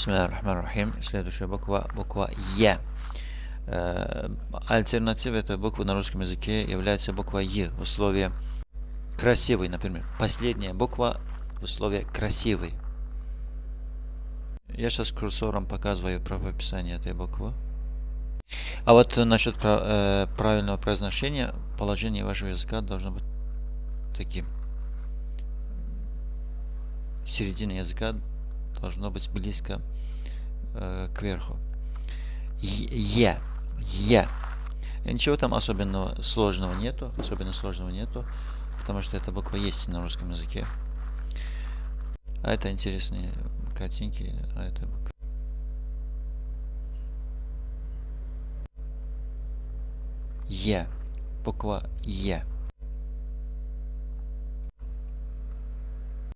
Бисмиллахир-рахманир-рахим. Следующая буква, буква Е. Э, альтернативой этой буквы на русском языке является буква Е в условии красивый, например. Последняя буква в условии красивый. Я сейчас курсором показываю правописание этой буквы. А вот насчет э, правильного произношения, положение вашего языка должно быть таким. Середина языка должно быть близко э, к верху. Е. Е. Ничего там особенного сложного нету. Особенно сложного нету. Потому что эта буква есть на русском языке. А это интересные картинки. А это буква. Е. Буква Е.